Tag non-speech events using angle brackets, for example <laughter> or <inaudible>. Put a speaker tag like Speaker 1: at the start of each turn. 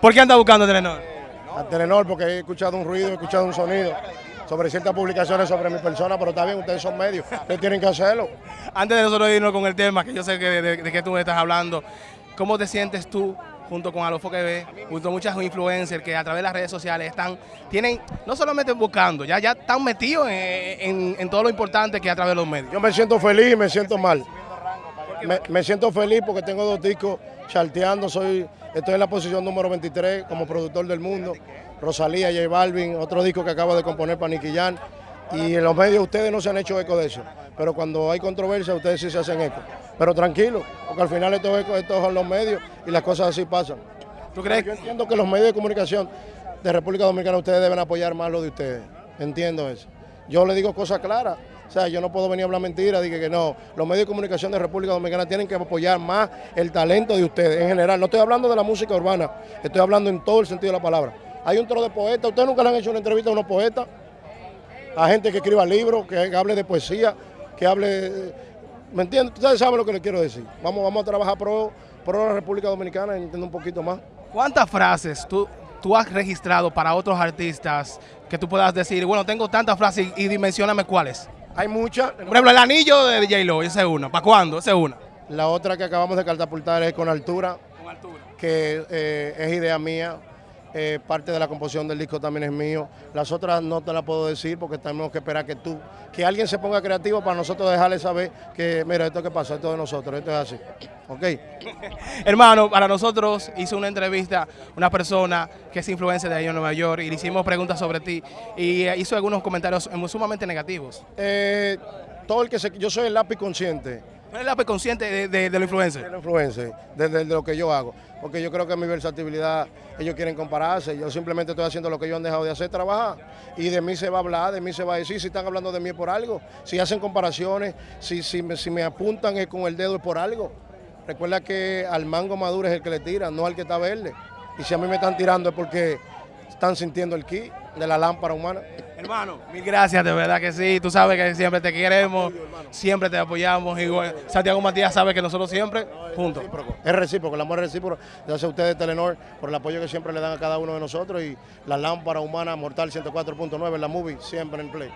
Speaker 1: ¿Por qué anda buscando Telenor?
Speaker 2: A Telenor porque he escuchado un ruido, he escuchado un sonido sobre ciertas publicaciones sobre mi persona, pero está bien, ustedes son medios, ustedes tienen que hacerlo.
Speaker 1: Antes de nosotros irnos con el tema, que yo sé que de, de, de qué tú me estás hablando, ¿cómo te sientes tú junto con Alofo ve, junto a muchas influencers que a través de las redes sociales están, tienen, no solamente buscando, ya, ya están metidos en, en, en todo lo importante que es a través de los medios?
Speaker 2: Yo me siento feliz y me siento mal. Me, me, siento feliz porque tengo dos discos charteando, soy, estoy en la posición número 23 como productor del mundo. Rosalía, J Balvin, otro disco que acabo de componer para Nicky Jan. Y en los medios ustedes no se han hecho eco de eso, pero cuando hay controversia ustedes sí se hacen eco. Pero tranquilo, porque al final estos ecos estos son los medios y las cosas así pasan. ¿Tú crees? Yo entiendo que los medios de comunicación de República Dominicana ustedes deben apoyar más lo de ustedes. Entiendo eso. Yo le digo cosas claras. O sea, yo no puedo venir a hablar mentiras, dije que no. Los medios de comunicación de República Dominicana tienen que apoyar más el talento de ustedes en general. No estoy hablando de la música urbana, estoy hablando en todo el sentido de la palabra. Hay un trono de poetas, ustedes nunca le han hecho una entrevista a unos poetas, a gente que escriba libros, que hable de poesía, que hable... ¿Me entienden? Ustedes saben lo que les quiero decir. Vamos, vamos a trabajar pro, pro la República Dominicana y entender un poquito más.
Speaker 1: ¿Cuántas frases tú, tú has registrado para otros artistas que tú puedas decir, bueno, tengo tantas frases y, y dimensioname cuáles?
Speaker 2: Hay muchas.
Speaker 1: Por ejemplo, el anillo de J-Lo, esa es una. ¿Para cuándo? Esa es una.
Speaker 2: La otra que acabamos de catapultar es con altura.
Speaker 1: Con altura.
Speaker 2: Que eh, es idea mía. Eh, parte de la composición del disco también es mío. Las otras no te las puedo decir porque tenemos que esperar que tú, que alguien se ponga creativo para nosotros dejarle saber que, mira, esto que pasa, esto es de nosotros, esto es así. ¿Ok? <laughs>
Speaker 1: Hermano, para nosotros hizo una entrevista una persona que es influencer de ahí en Nueva York y le hicimos preguntas sobre ti y hizo algunos comentarios sumamente negativos.
Speaker 2: Eh, todo el que se, yo soy el lápiz consciente.
Speaker 1: ¿Cuál es consciente de, de, de los influencers?
Speaker 2: De los influencers, de, lo que yo hago. Porque yo creo que mi versatilidad, ellos quieren compararse. Yo simplemente estoy haciendo lo que ellos han dejado de hacer, trabajar. Y de mí se va a hablar, de mí se va a decir. Si están hablando de mí por algo. Si hacen comparaciones, si, si, me, si me apuntan es con el dedo es por algo. Recuerda que al mango maduro es el que le tira, no al que está verde. Y si a mí me están tirando es porque están sintiendo el ki de la lámpara humana.
Speaker 1: Hermano, mil gracias, de verdad que sí. Tú sabes que siempre te queremos, siempre te apoyamos. Igual, Santiago Matías sabe que nosotros siempre juntos.
Speaker 2: Es recíproco, el amor es recíproco. Gracias a ustedes, Telenor, por el apoyo que siempre le dan a cada uno de nosotros y la lámpara humana mortal 104.9, la movie, siempre en play.